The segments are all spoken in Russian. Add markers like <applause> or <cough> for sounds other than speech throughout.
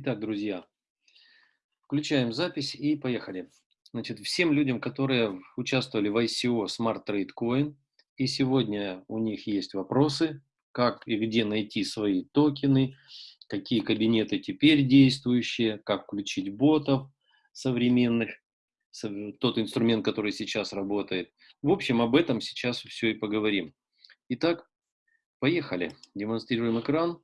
Итак, друзья, включаем запись и поехали. Значит, всем людям, которые участвовали в ICO Smart Trade Coin, и сегодня у них есть вопросы, как и где найти свои токены, какие кабинеты теперь действующие, как включить ботов современных, тот инструмент, который сейчас работает. В общем, об этом сейчас все и поговорим. Итак, поехали. Демонстрируем экран.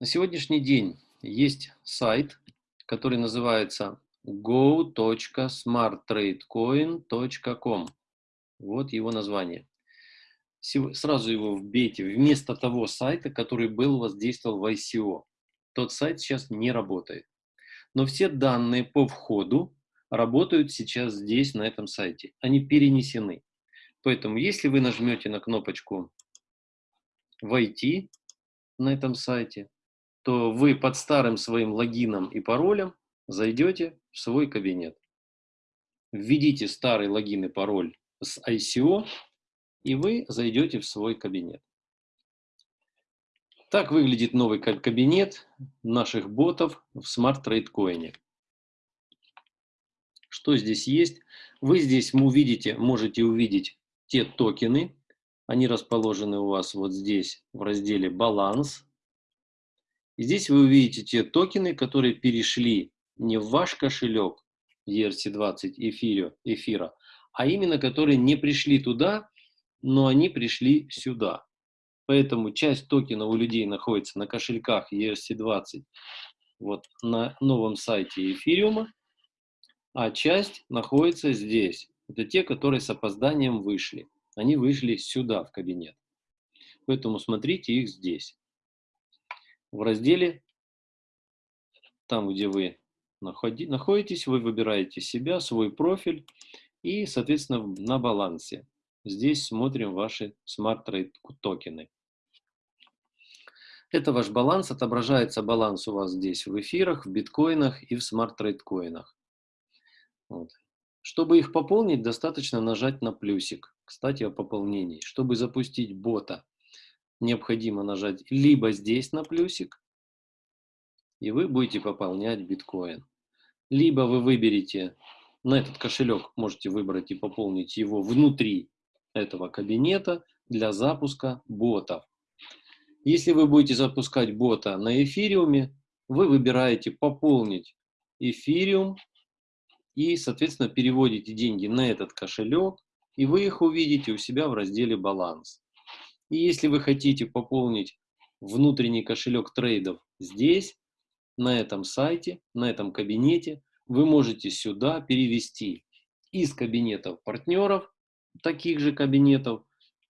На сегодняшний день есть сайт, который называется go.smarttradecoin.com. Вот его название. Сразу его вбейте вместо того сайта, который был у вас действовал в ICO. Тот сайт сейчас не работает. Но все данные по входу работают сейчас здесь, на этом сайте. Они перенесены. Поэтому, если вы нажмете на кнопочку «Войти» на этом сайте, то вы под старым своим логином и паролем зайдете в свой кабинет. Введите старый логин и пароль с ICO, и вы зайдете в свой кабинет. Так выглядит новый кабинет наших ботов в Smart Trade Coin. Что здесь есть? Вы здесь увидите, можете увидеть те токены. Они расположены у вас вот здесь в разделе «Баланс». И здесь вы увидите те токены, которые перешли не в ваш кошелек ERC20 эфира, эфира, а именно которые не пришли туда, но они пришли сюда. Поэтому часть токенов у людей находится на кошельках ERC20 вот на новом сайте эфириума, а часть находится здесь. Это те, которые с опозданием вышли. Они вышли сюда, в кабинет. Поэтому смотрите их здесь в разделе, там, где вы находитесь, вы выбираете себя, свой профиль и, соответственно, на балансе. Здесь смотрим ваши Trade токены. Это ваш баланс, отображается баланс у вас здесь в эфирах, в биткоинах и в Smart Trade коинах. Вот. Чтобы их пополнить, достаточно нажать на плюсик. Кстати, о пополнении. Чтобы запустить бота необходимо нажать либо здесь на плюсик, и вы будете пополнять биткоин. Либо вы выберете на этот кошелек, можете выбрать и пополнить его внутри этого кабинета для запуска ботов. Если вы будете запускать бота на эфириуме, вы выбираете пополнить эфириум и, соответственно, переводите деньги на этот кошелек, и вы их увидите у себя в разделе «Баланс». И если вы хотите пополнить внутренний кошелек трейдов здесь, на этом сайте, на этом кабинете, вы можете сюда перевести из кабинетов партнеров, таких же кабинетов,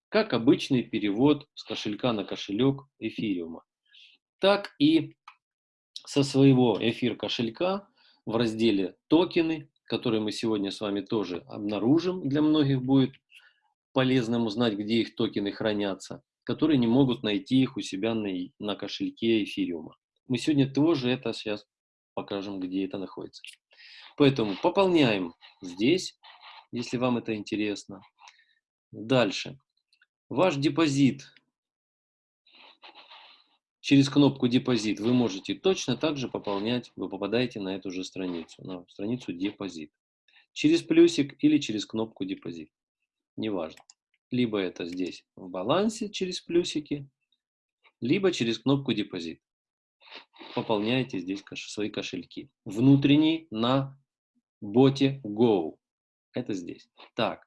как обычный перевод с кошелька на кошелек эфириума. Так и со своего эфир кошелька в разделе токены, которые мы сегодня с вами тоже обнаружим, для многих будет полезным узнать, где их токены хранятся, которые не могут найти их у себя на, на кошельке эфириума. Мы сегодня тоже это сейчас покажем, где это находится. Поэтому пополняем здесь, если вам это интересно. Дальше. Ваш депозит. Через кнопку «Депозит» вы можете точно так же пополнять, вы попадаете на эту же страницу, на страницу «Депозит». Через плюсик или через кнопку «Депозит» неважно. Либо это здесь в балансе через плюсики, либо через кнопку депозит. Пополняете здесь свои кошельки. Внутренний на боте Go. Это здесь. Так.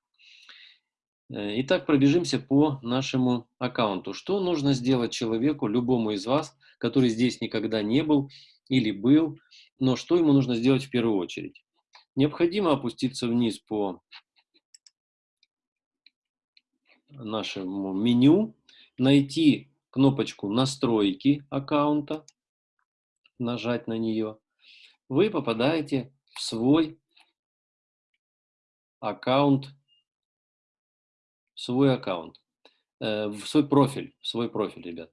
Э, итак, пробежимся по нашему аккаунту. Что нужно сделать человеку, любому из вас, который здесь никогда не был или был, но что ему нужно сделать в первую очередь? Необходимо опуститься вниз по нашему меню, найти кнопочку «Настройки аккаунта», нажать на нее, вы попадаете в свой аккаунт, свой аккаунт, э, в свой профиль, в свой профиль, ребят.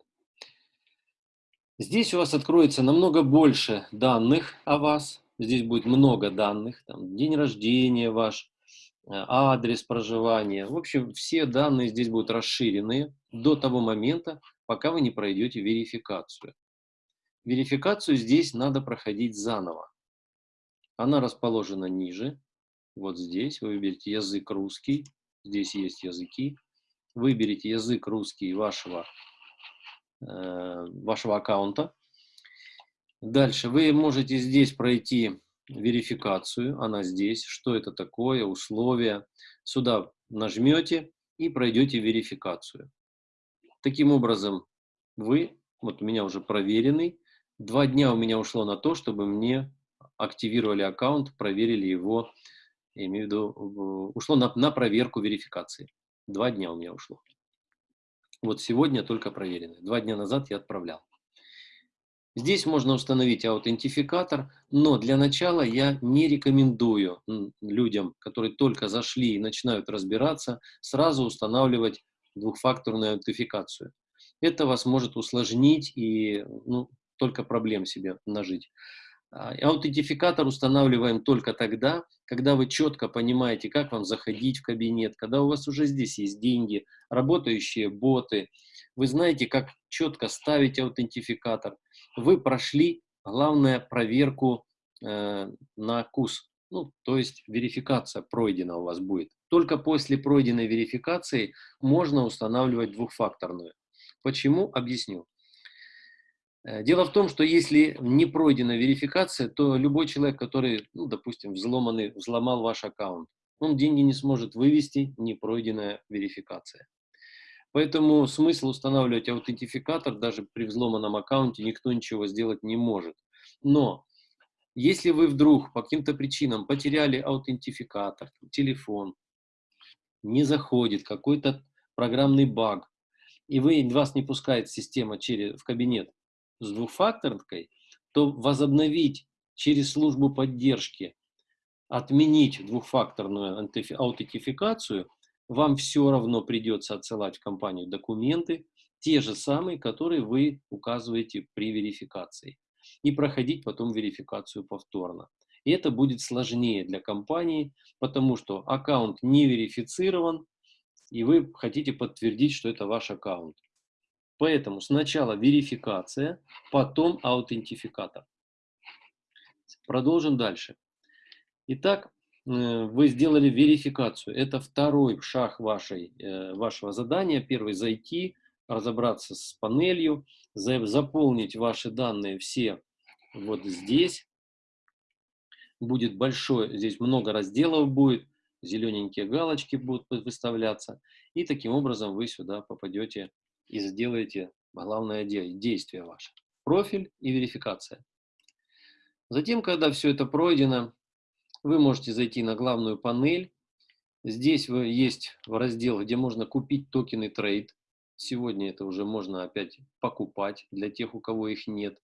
Здесь у вас откроется намного больше данных о вас. Здесь будет много данных. Там, день рождения ваш, адрес проживания. В общем, все данные здесь будут расширены до того момента, пока вы не пройдете верификацию. Верификацию здесь надо проходить заново. Она расположена ниже, вот здесь. Вы выберете язык русский, здесь есть языки. Выберите язык русский вашего, э, вашего аккаунта. Дальше вы можете здесь пройти верификацию, она здесь, что это такое, условия. Сюда нажмете и пройдете верификацию. Таким образом, вы, вот у меня уже проверенный, два дня у меня ушло на то, чтобы мне активировали аккаунт, проверили его, я имею в виду, ушло на, на проверку верификации. Два дня у меня ушло. Вот сегодня только проверенный. Два дня назад я отправлял. Здесь можно установить аутентификатор, но для начала я не рекомендую людям, которые только зашли и начинают разбираться, сразу устанавливать двухфакторную аутентификацию. Это вас может усложнить и ну, только проблем себе нажить. А, аутентификатор устанавливаем только тогда, когда вы четко понимаете, как вам заходить в кабинет, когда у вас уже здесь есть деньги, работающие боты, вы знаете, как четко ставить аутентификатор, вы прошли, главное, проверку э, на КУС, ну, то есть верификация пройдена у вас будет. Только после пройденной верификации можно устанавливать двухфакторную. Почему? Объясню. Э, дело в том, что если не пройдена верификация, то любой человек, который, ну, допустим, взломанный, взломал ваш аккаунт, он деньги не сможет вывести, не пройденная верификация. Поэтому смысл устанавливать аутентификатор даже при взломанном аккаунте никто ничего сделать не может. Но если вы вдруг по каким-то причинам потеряли аутентификатор, телефон, не заходит, какой-то программный баг, и вы, вас не пускает система через, в кабинет с двухфакторкой, то возобновить через службу поддержки, отменить двухфакторную аутентификацию вам все равно придется отсылать в компанию документы, те же самые, которые вы указываете при верификации, и проходить потом верификацию повторно. И это будет сложнее для компании, потому что аккаунт не верифицирован, и вы хотите подтвердить, что это ваш аккаунт. Поэтому сначала верификация, потом аутентификатор. Продолжим дальше. Итак, вы сделали верификацию. Это второй шаг вашей, э, вашего задания. Первый – зайти, разобраться с панелью, заполнить ваши данные все вот здесь. Будет большой, здесь много разделов будет, зелененькие галочки будут выставляться. И таким образом вы сюда попадете и сделаете главное действие ваше. Профиль и верификация. Затем, когда все это пройдено, вы можете зайти на главную панель. Здесь вы, есть раздел, где можно купить токены трейд. Сегодня это уже можно опять покупать для тех, у кого их нет.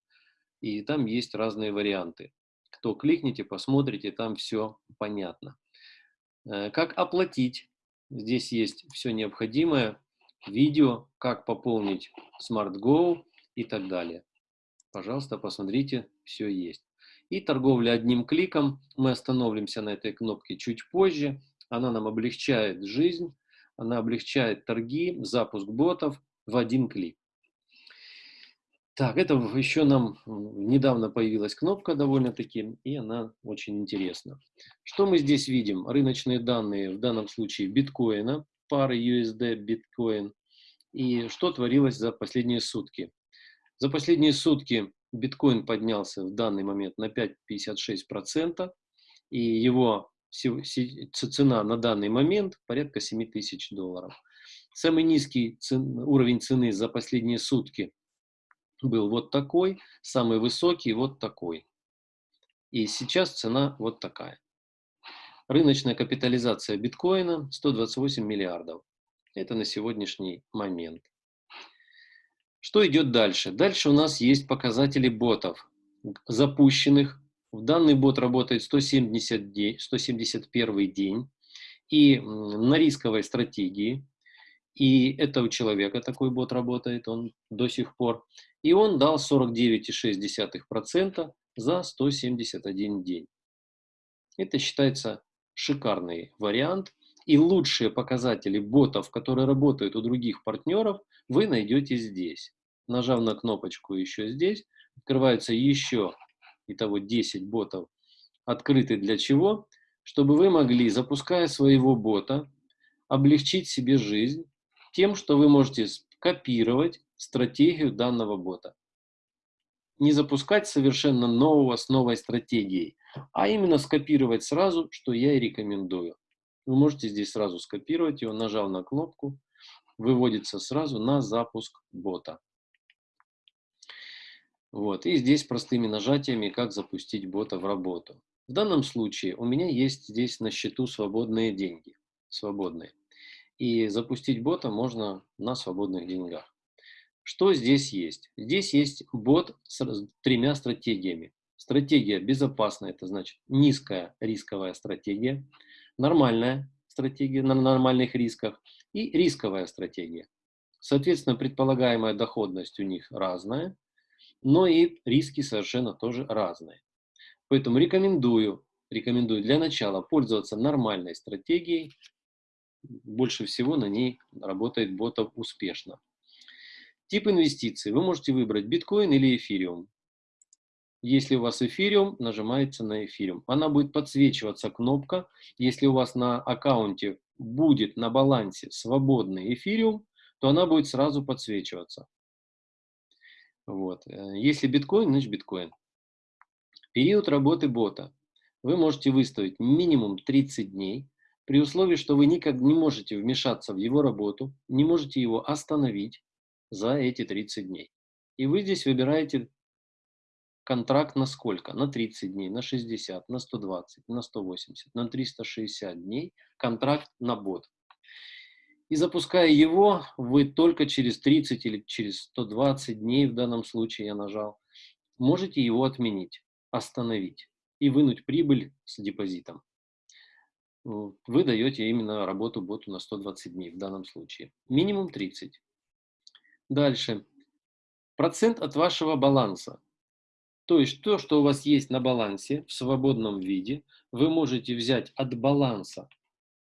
И там есть разные варианты. Кто кликните, посмотрите, там все понятно. Э, как оплатить? Здесь есть все необходимое. Видео, как пополнить Smart Go и так далее. Пожалуйста, посмотрите, все есть. И торговля одним кликом. Мы остановимся на этой кнопке чуть позже. Она нам облегчает жизнь, она облегчает торги, запуск ботов в один клик. Так, это еще нам недавно появилась кнопка довольно-таки, и она очень интересна. Что мы здесь видим? Рыночные данные, в данном случае биткоина, пары USD биткоин. И что творилось за последние сутки? За последние сутки биткоин поднялся в данный момент на 5,56%, и его цена на данный момент порядка 7 тысяч долларов. Самый низкий цен, уровень цены за последние сутки был вот такой, самый высокий вот такой. И сейчас цена вот такая. Рыночная капитализация биткоина 128 миллиардов. Это на сегодняшний момент. Что идет дальше? Дальше у нас есть показатели ботов, запущенных. В данный бот работает 170 день, 171 день. И на рисковой стратегии, и это у человека такой бот работает, он до сих пор. И он дал 49,6% за 171 день. Это считается шикарный вариант. И лучшие показатели ботов, которые работают у других партнеров, вы найдете здесь. Нажав на кнопочку еще здесь, открывается еще, итого 10 ботов, открыты для чего? Чтобы вы могли, запуская своего бота, облегчить себе жизнь тем, что вы можете копировать стратегию данного бота. Не запускать совершенно нового с новой стратегией, а именно скопировать сразу, что я и рекомендую. Вы можете здесь сразу скопировать его, нажав на кнопку, выводится сразу на запуск бота. Вот, и здесь простыми нажатиями, как запустить бота в работу. В данном случае у меня есть здесь на счету свободные деньги, свободные. И запустить бота можно на свободных деньгах. Что здесь есть? Здесь есть бот с тремя стратегиями. Стратегия безопасная, это значит низкая рисковая стратегия, нормальная стратегия на нормальных рисках и рисковая стратегия. Соответственно, предполагаемая доходность у них разная, но и риски совершенно тоже разные. Поэтому рекомендую, рекомендую для начала пользоваться нормальной стратегией. Больше всего на ней работает ботов успешно. Тип инвестиций. Вы можете выбрать биткоин или эфириум. Если у вас эфириум, нажимается на эфириум. Она будет подсвечиваться кнопка. Если у вас на аккаунте будет на балансе свободный эфириум, то она будет сразу подсвечиваться. Вот. Э, если биткоин, значит биткоин. Период работы бота. Вы можете выставить минимум 30 дней, при условии, что вы никак не можете вмешаться в его работу, не можете его остановить за эти 30 дней. И вы здесь выбираете контракт на сколько? На 30 дней, на 60, на 120, на 180, на 360 дней контракт на бот. И запуская его, вы только через 30 или через 120 дней, в данном случае я нажал, можете его отменить остановить и вынуть прибыль с депозитом. Вы даете именно работу боту на 120 дней в данном случае. Минимум 30. Дальше. Процент от вашего баланса. То есть то, что у вас есть на балансе в свободном виде, вы можете взять от баланса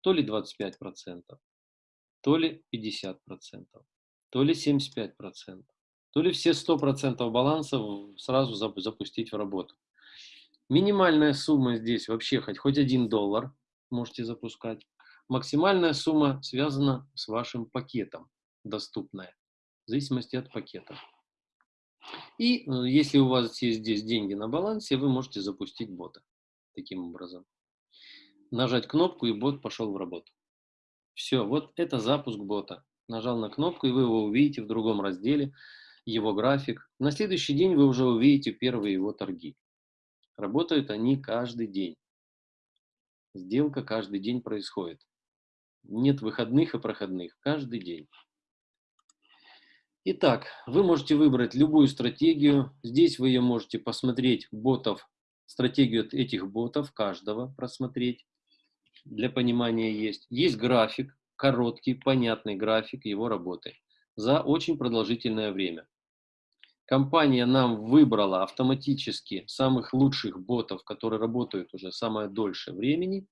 то ли 25%, то ли 50%, то ли 75%, то ли все 100% баланса сразу запустить в работу. Минимальная сумма здесь вообще хоть, хоть один доллар можете запускать. Максимальная сумма связана с вашим пакетом, доступная, в зависимости от пакета. И э, если у вас есть здесь деньги на балансе, вы можете запустить бота таким образом. Нажать кнопку, и бот пошел в работу. Все, вот это запуск бота. Нажал на кнопку, и вы его увидите в другом разделе, его график. На следующий день вы уже увидите первые его торги. Работают они каждый день. Сделка каждый день происходит. Нет выходных и проходных. Каждый день. Итак, вы можете выбрать любую стратегию. Здесь вы ее можете посмотреть ботов, стратегию этих ботов, каждого просмотреть. Для понимания есть. Есть график, короткий, понятный график его работы за очень продолжительное время. Компания нам выбрала автоматически самых лучших ботов, которые работают уже самое дольше времени,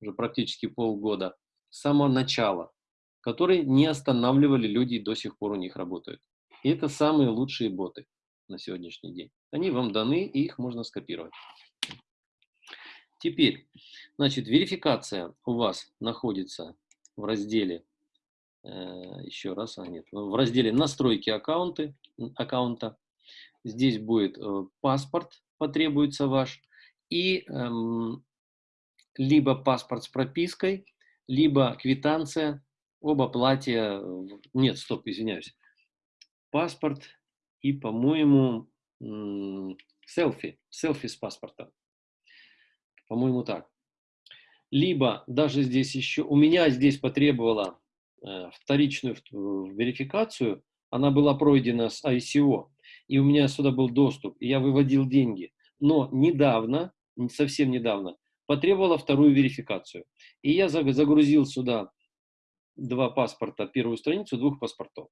уже практически полгода, с самого начала, которые не останавливали люди и до сих пор у них работают. И это самые лучшие боты на сегодняшний день. Они вам даны, и их можно скопировать. Теперь, значит, верификация у вас находится в разделе Э, еще раз, а нет, в разделе настройки аккаунты, аккаунта. Здесь будет э, паспорт, потребуется ваш, и эм, либо паспорт с пропиской, либо квитанция об оплате, нет, стоп, извиняюсь, паспорт и, по-моему, селфи, селфи с паспорта, по-моему, так. Либо даже здесь еще, у меня здесь потребовало Э, вторичную верификацию, она была пройдена с ICO, и у меня сюда был доступ, и я выводил деньги. Но недавно, совсем недавно, потребовала вторую верификацию. И я загрузил сюда два паспорта, первую страницу двух паспортов.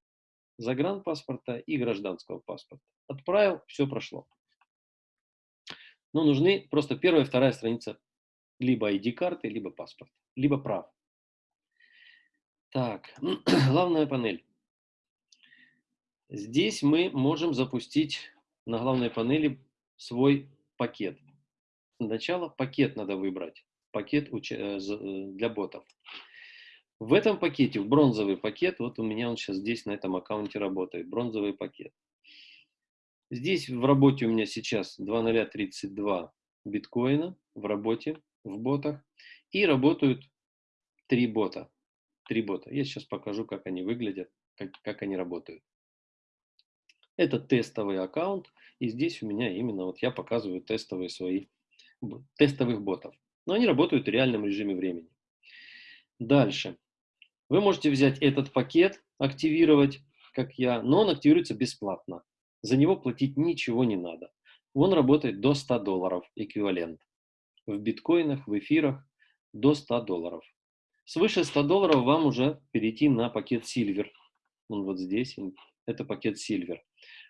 Загранпаспорта и гражданского паспорта. Отправил, все прошло. Но нужны просто первая и вторая страница Либо ID-карты, либо паспорт, либо прав. Так, <clears throat> главная панель. Здесь мы можем запустить на главной панели свой пакет. Сначала пакет надо выбрать, пакет э, э, для ботов. В этом пакете, в бронзовый пакет, вот у меня он сейчас здесь на этом аккаунте работает, бронзовый пакет. Здесь в работе у меня сейчас 2032 биткоина в работе, в ботах. И работают три бота. Три бота. Я сейчас покажу, как они выглядят, как, как они работают. Это тестовый аккаунт. И здесь у меня именно вот я показываю тестовые свои, тестовых ботов. Но они работают в реальном режиме времени. Дальше. Вы можете взять этот пакет, активировать, как я, но он активируется бесплатно. За него платить ничего не надо. Он работает до 100 долларов эквивалент. В биткоинах, в эфирах до 100 долларов. Свыше 100 долларов вам уже перейти на пакет Silver. Он вот здесь, это пакет Silver.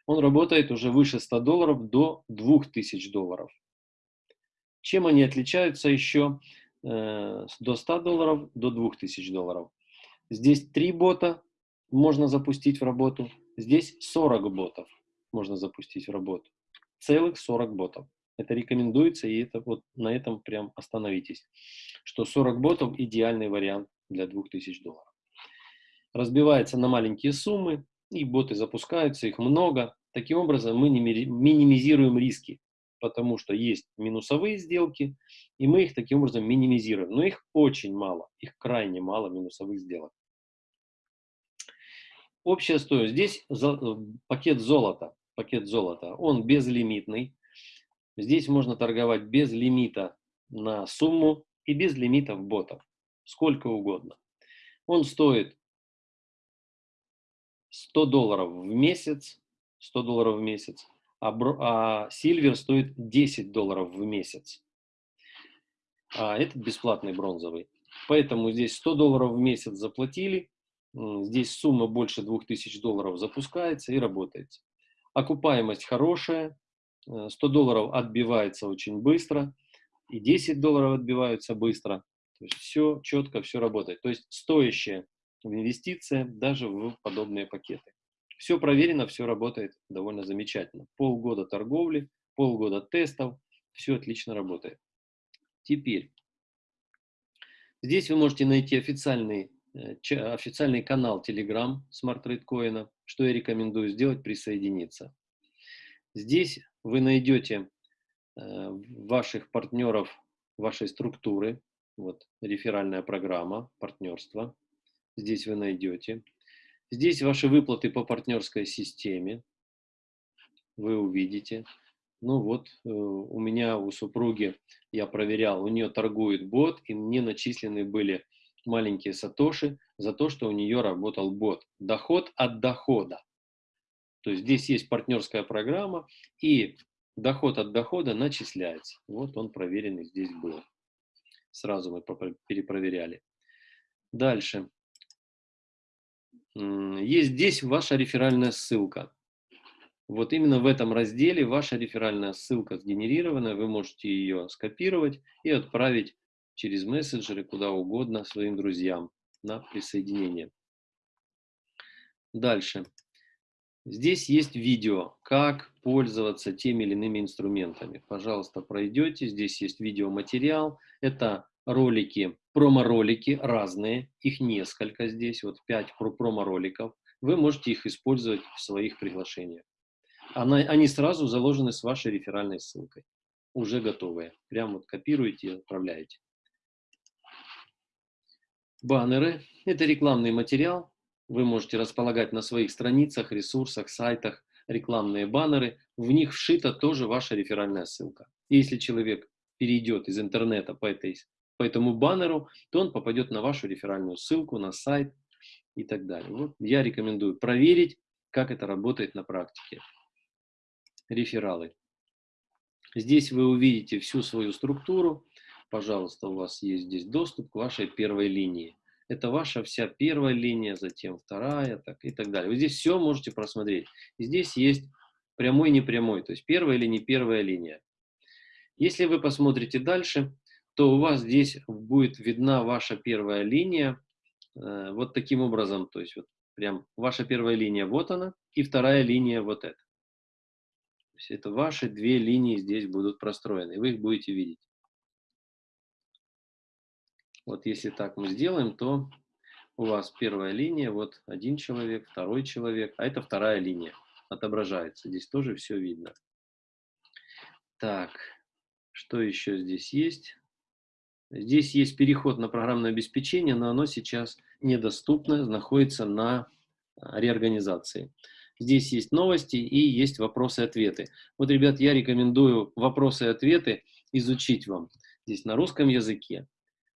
Он работает уже выше 100 долларов до 2000 долларов. Чем они отличаются еще? Э, до 100 долларов до 2000 долларов. Здесь 3 бота можно запустить в работу. Здесь 40 ботов можно запустить в работу. Целых 40 ботов. Это рекомендуется, и это вот на этом прям остановитесь. Что 40 ботов идеальный вариант для 2000 долларов. Разбивается на маленькие суммы, и боты запускаются, их много. Таким образом мы минимизируем риски, потому что есть минусовые сделки, и мы их таким образом минимизируем. Но их очень мало, их крайне мало минусовых сделок. Общая стоимость. Здесь э, пакет золота. Пакет золота. Он безлимитный. Здесь можно торговать без лимита на сумму и без лимитов ботов. Сколько угодно. Он стоит 100 долларов в месяц. 100 долларов в месяц. А, а Silver стоит 10 долларов в месяц. А этот бесплатный бронзовый. Поэтому здесь 100 долларов в месяц заплатили Здесь сумма больше 2000 долларов запускается и работает. Окупаемость хорошая, 100 э, долларов отбивается очень быстро, и 10 долларов отбиваются быстро. То есть все четко, все работает. То есть стоящая инвестиция даже в подобные пакеты. Все проверено, все работает довольно замечательно. Полгода торговли, полгода тестов, все отлично работает. Теперь, здесь вы можете найти официальный Э, официальный канал Telegram Smart Trade Coin, что я рекомендую сделать, присоединиться. Здесь вы найдете э, ваших партнеров вашей структуры, вот реферальная программа, партнерство, здесь вы найдете. Здесь ваши выплаты по партнерской системе, вы увидите. Ну вот, э, у меня, у супруги, я проверял, у нее торгует бот, и мне начислены были маленькие сатоши за то, что у нее работал бот. Доход от дохода. То есть здесь есть партнерская программа, и доход от дохода начисляется. Вот он проверенный здесь был. Сразу мы перепроверяли. Дальше. Есть здесь ваша реферальная ссылка. Вот именно в этом разделе ваша реферальная ссылка сгенерирована, вы можете ее скопировать и отправить через мессенджеры, куда угодно, своим друзьям на присоединение. Дальше. Здесь есть видео, как пользоваться теми или иными инструментами. Пожалуйста, пройдете. Здесь есть видеоматериал. Это ролики, промо-ролики разные. Их несколько здесь, вот 5 промо-роликов. Вы можете их использовать в своих приглашениях. Они сразу заложены с вашей реферальной ссылкой. Уже готовые. Прям вот копируете и отправляете. Баннеры – это рекламный материал. Вы можете располагать на своих страницах, ресурсах, сайтах рекламные баннеры. В них вшита тоже ваша реферальная ссылка. Если человек перейдет из интернета по, этой, по этому баннеру, то он попадет на вашу реферальную ссылку, на сайт и так далее. Вот я рекомендую проверить, как это работает на практике. Рефералы. Здесь вы увидите всю свою структуру, пожалуйста, у вас есть здесь доступ к вашей первой линии. Это ваша вся первая линия, затем вторая так, и так далее. Вы здесь все можете просмотреть. И здесь есть прямой и непрямой, то есть первая или не первая линия. Если вы посмотрите дальше, то у вас здесь будет видна ваша первая линия э, вот таким образом. То есть вот прям ваша первая линия вот она, и вторая линия вот эта. То есть это ваши две линии здесь будут простроены, вы их будете видеть. Вот если так мы сделаем, то у вас первая линия, вот один человек, второй человек, а это вторая линия отображается. Здесь тоже все видно. Так, что еще здесь есть? Здесь есть переход на программное обеспечение, но оно сейчас недоступно, находится на а, реорганизации. Здесь есть новости и есть вопросы-ответы. Вот, ребят, я рекомендую вопросы-ответы изучить вам. Здесь на русском языке.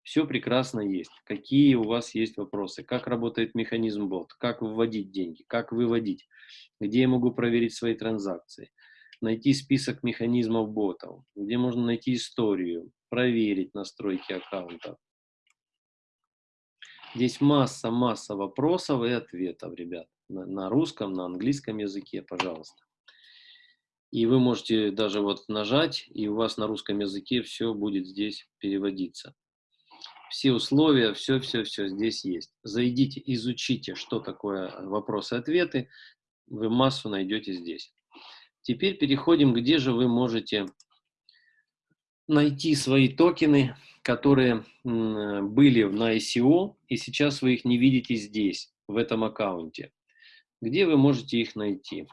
Все прекрасно есть. Какие у вас есть вопросы? Как работает механизм бот? Как вводить деньги? Как выводить? Где я могу проверить свои транзакции? Найти список механизмов ботов? Где можно найти историю? Проверить настройки аккаунта? Здесь масса-масса вопросов и ответов, ребят на, на русском, на английском языке, пожалуйста. И вы можете даже вот нажать, и у вас на русском языке все будет здесь переводиться. Все условия, все-все-все здесь есть. Зайдите, изучите, что такое вопросы-ответы, вы массу найдете здесь. Теперь переходим, где же вы можете найти свои токены, которые были на ICO, и сейчас вы их не видите здесь, в этом аккаунте. Где вы можете их найти?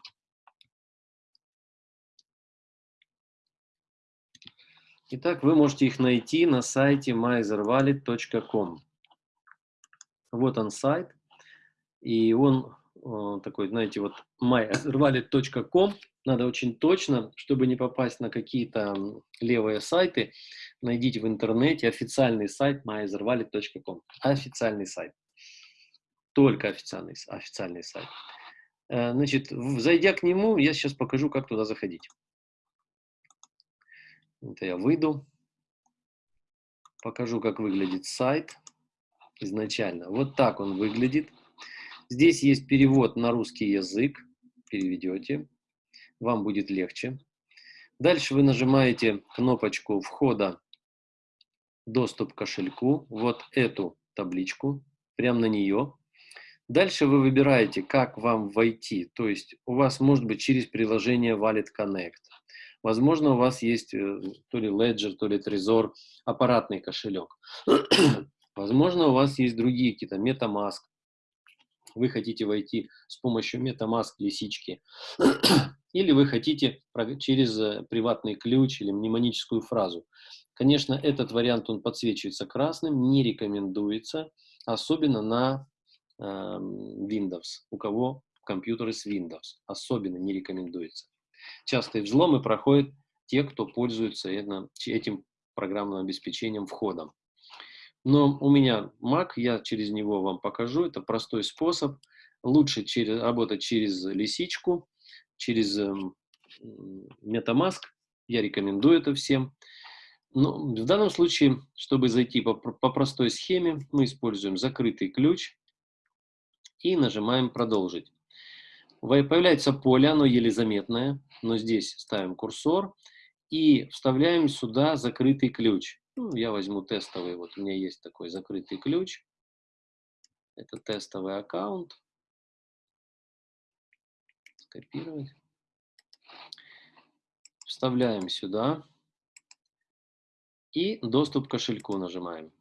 Итак, вы можете их найти на сайте myzerwallet.com. Вот он сайт, и он э, такой, знаете, вот myzerwallet.com. Надо очень точно, чтобы не попасть на какие-то левые сайты, найдите в интернете официальный сайт myzerwallet.com. Официальный сайт. Только официальный, официальный сайт. Э, значит, зайдя к нему, я сейчас покажу, как туда заходить. Это я выйду. Покажу, как выглядит сайт изначально. Вот так он выглядит. Здесь есть перевод на русский язык. Переведете. Вам будет легче. Дальше вы нажимаете кнопочку входа «Доступ к кошельку». Вот эту табличку. Прямо на нее. Дальше вы выбираете, как вам войти. То есть у вас может быть через приложение Wallet Connect. Возможно, у вас есть э, то ли Ledger, то ли Trezor, аппаратный кошелек. <clears throat> Возможно, у вас есть другие какие-то, MetaMask. Вы хотите войти с помощью MetaMask лисички. <clears throat> Или вы хотите через э, приватный ключ или мнемоническую фразу. Конечно, этот вариант, он подсвечивается красным, не рекомендуется, особенно на Эм, Windows, у кого компьютеры с Windows. Особенно не рекомендуется. Частые взломы проходят те, кто пользуется этим программным обеспечением входом. Но у меня Mac, я через него вам покажу. Это простой способ. Лучше через, работать через лисичку, через эм, MetaMask. Я рекомендую это всем. Но в данном случае, чтобы зайти по, по простой схеме, мы используем закрытый ключ и нажимаем «Продолжить». Появляется поле, оно еле заметное, но здесь ставим курсор и вставляем сюда закрытый ключ. Ну, я возьму тестовый, вот у меня есть такой закрытый ключ. Это тестовый аккаунт. Скопировать. Вставляем сюда. И доступ к кошельку нажимаем.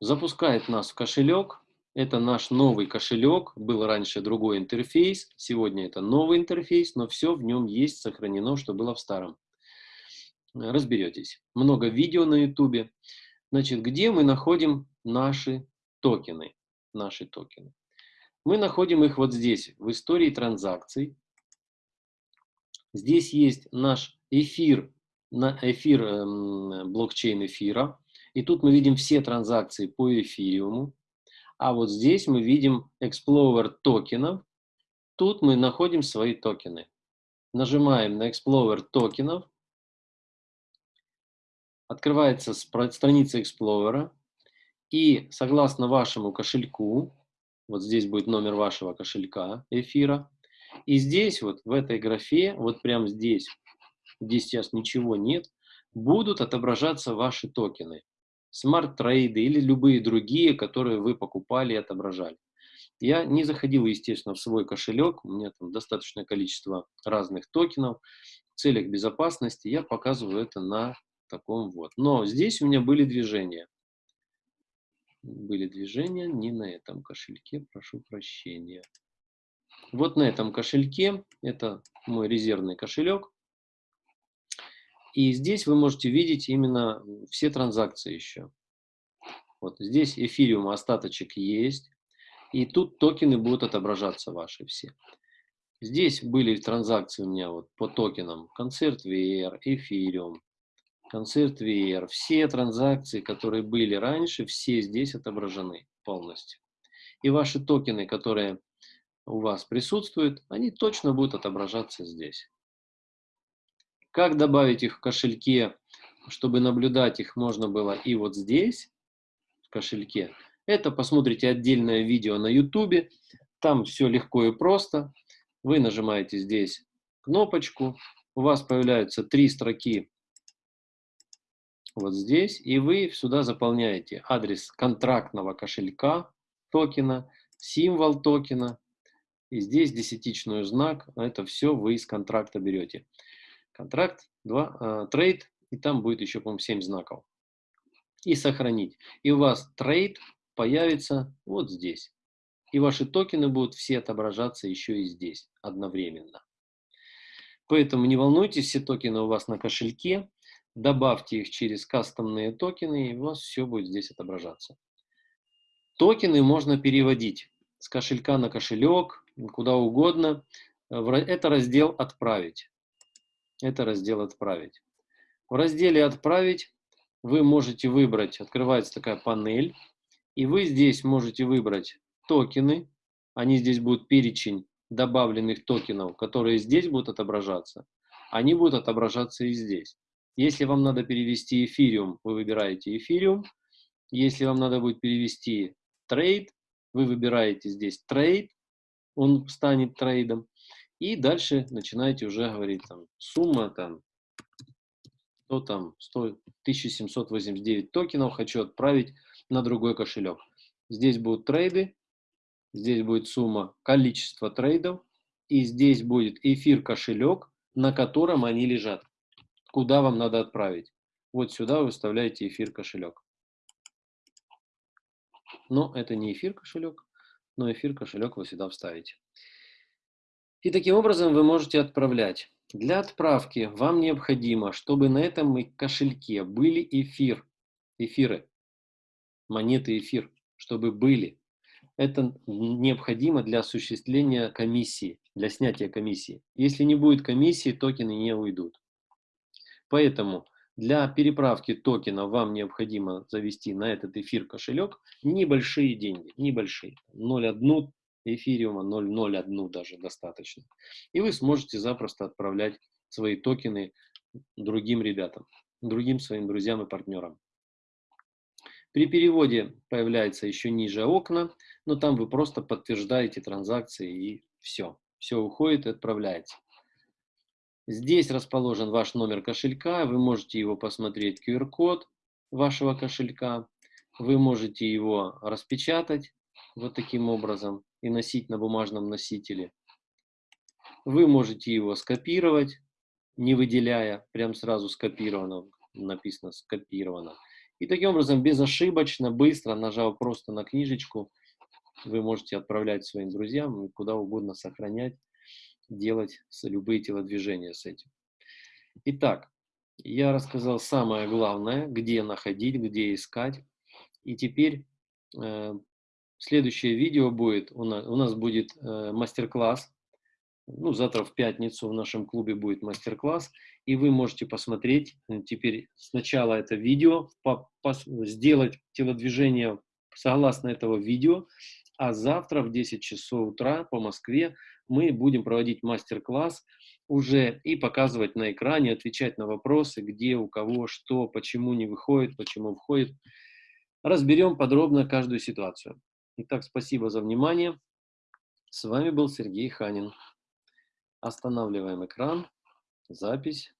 Запускает нас в кошелек. Это наш новый кошелек, был раньше другой интерфейс, сегодня это новый интерфейс, но все в нем есть сохранено, что было в старом. Разберетесь. Много видео на YouTube. Значит, где мы находим наши токены? Наши токены. Мы находим их вот здесь, в истории транзакций. Здесь есть наш эфир, на эфир эм, блокчейн эфира. И тут мы видим все транзакции по эфириуму. А вот здесь мы видим Explorer токенов. Тут мы находим свои токены. Нажимаем на Explorer токенов. Открывается страница Explorer. И согласно вашему кошельку, вот здесь будет номер вашего кошелька эфира. И здесь вот в этой графе, вот прямо здесь, здесь сейчас ничего нет, будут отображаться ваши токены. Smart Trade ы или любые другие, которые вы покупали и отображали. Я не заходил, естественно, в свой кошелек, у меня там достаточное количество разных токенов. В целях безопасности я показываю это на таком вот. Но здесь у меня были движения. Были движения не на этом кошельке, прошу прощения. Вот на этом кошельке, это мой резервный кошелек. И здесь вы можете видеть именно все транзакции еще. Вот здесь эфириум остаточек есть. И тут токены будут отображаться ваши все. Здесь были транзакции у меня вот по токенам. Концерт VR, эфириум, концерт VR. Все транзакции, которые были раньше, все здесь отображены полностью. И ваши токены, которые у вас присутствуют, они точно будут отображаться здесь. Как добавить их в кошельке, чтобы наблюдать их можно было и вот здесь, в кошельке. Это посмотрите отдельное видео на YouTube. Там все легко и просто. Вы нажимаете здесь кнопочку. У вас появляются три строки вот здесь. И вы сюда заполняете адрес контрактного кошелька токена, символ токена. И здесь десятичную знак. Это все вы из контракта берете контракт, 2, э, trade, и там будет еще, по-моему, 7 знаков. И сохранить. И у вас trade появится вот здесь. И ваши токены будут все отображаться еще и здесь одновременно. Поэтому не волнуйтесь, все токены у вас на кошельке. Добавьте их через кастомные токены, и у вас все будет здесь отображаться. Токены можно переводить с кошелька на кошелек, куда угодно. Это раздел «Отправить» это раздел «Отправить». В разделе «Отправить» вы можете выбрать, открывается такая панель, и вы здесь можете выбрать токены, они здесь будут перечень добавленных токенов, которые здесь будут отображаться, они будут отображаться и здесь. Если вам надо перевести эфириум, вы выбираете эфириум. Если вам надо будет перевести trade, вы выбираете здесь trade, он станет trade ом. И дальше начинаете уже говорить, там, сумма там, что там, 100, 1789 токенов хочу отправить на другой кошелек. Здесь будут трейды, здесь будет сумма, количество трейдов, и здесь будет эфир кошелек, на котором они лежат. Куда вам надо отправить. Вот сюда вы вставляете эфир кошелек. Но это не эфир кошелек, но эфир кошелек вы сюда вставите. И таким образом вы можете отправлять. Для отправки вам необходимо, чтобы на этом кошельке были эфир, эфиры, монеты эфир, чтобы были. Это необходимо для осуществления комиссии, для снятия комиссии. Если не будет комиссии, токены не уйдут. Поэтому для переправки токена вам необходимо завести на этот эфир кошелек небольшие деньги, небольшие, 0,1 эфириума 0,01 даже достаточно. И вы сможете запросто отправлять свои токены другим ребятам, другим своим друзьям и партнерам. При переводе появляется еще ниже окна, но там вы просто подтверждаете транзакции и все. Все уходит и отправляется. Здесь расположен ваш номер кошелька, вы можете его посмотреть, QR-код вашего кошелька, вы можете его распечатать вот таким образом и носить на бумажном носителе. Вы можете его скопировать, не выделяя, прям сразу скопировано, написано скопировано. И таким образом безошибочно, быстро, нажав просто на книжечку, вы можете отправлять своим друзьям, куда угодно сохранять, делать любые телодвижения с этим. Итак, я рассказал самое главное, где находить, где искать. И теперь э, Следующее видео будет, у нас, у нас будет э, мастер-класс. Ну, завтра в пятницу в нашем клубе будет мастер-класс. И вы можете посмотреть э, теперь сначала это видео, по, по, сделать телодвижение согласно этого видео. А завтра в 10 часов утра по Москве мы будем проводить мастер-класс уже и показывать на экране, отвечать на вопросы, где, у кого, что, почему не выходит, почему входит. Разберем подробно каждую ситуацию. Итак, спасибо за внимание. С вами был Сергей Ханин. Останавливаем экран, запись.